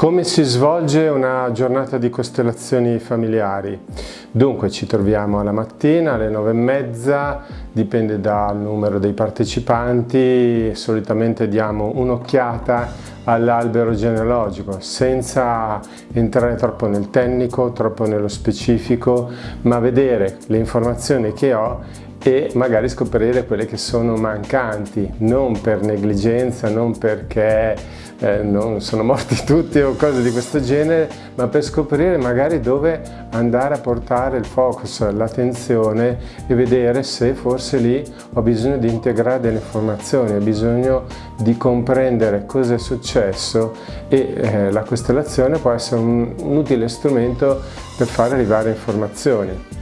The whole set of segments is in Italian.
Come si svolge una giornata di costellazioni familiari? Dunque ci troviamo alla mattina alle nove e mezza, dipende dal numero dei partecipanti, solitamente diamo un'occhiata all'albero genealogico senza entrare troppo nel tecnico, troppo nello specifico, ma vedere le informazioni che ho e magari scoprire quelle che sono mancanti, non per negligenza, non perché eh, non sono morti tutti o cose di questo genere, ma per scoprire magari dove andare a portare il focus, l'attenzione e vedere se forse lì ho bisogno di integrare delle informazioni, ho bisogno di comprendere cosa è successo e eh, la costellazione può essere un, un utile strumento per fare arrivare informazioni.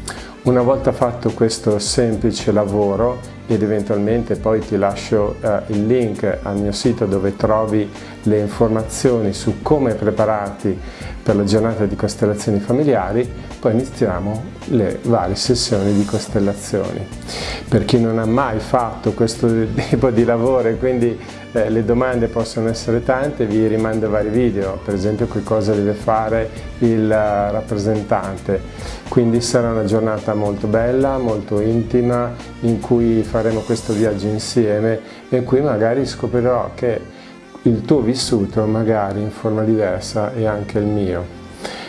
Una volta fatto questo semplice lavoro ed eventualmente poi ti lascio eh, il link al mio sito dove trovi le informazioni su come prepararti per la giornata di costellazioni familiari, poi iniziamo le varie sessioni di costellazioni. Per chi non ha mai fatto questo tipo di lavoro e quindi eh, le domande possono essere tante, vi rimando vari video, per esempio che cosa deve fare il uh, rappresentante. Quindi sarà una giornata molto bella, molto intima, in cui faremo questo viaggio insieme e in cui magari scoprirò che il tuo vissuto magari in forma diversa è anche il mio.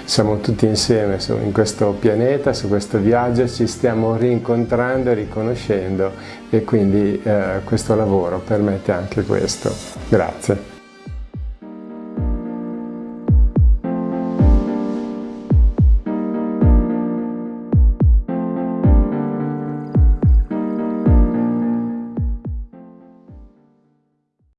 Siamo tutti insieme in questo pianeta, su questo viaggio, ci stiamo rincontrando e riconoscendo e quindi eh, questo lavoro permette anche questo. Grazie.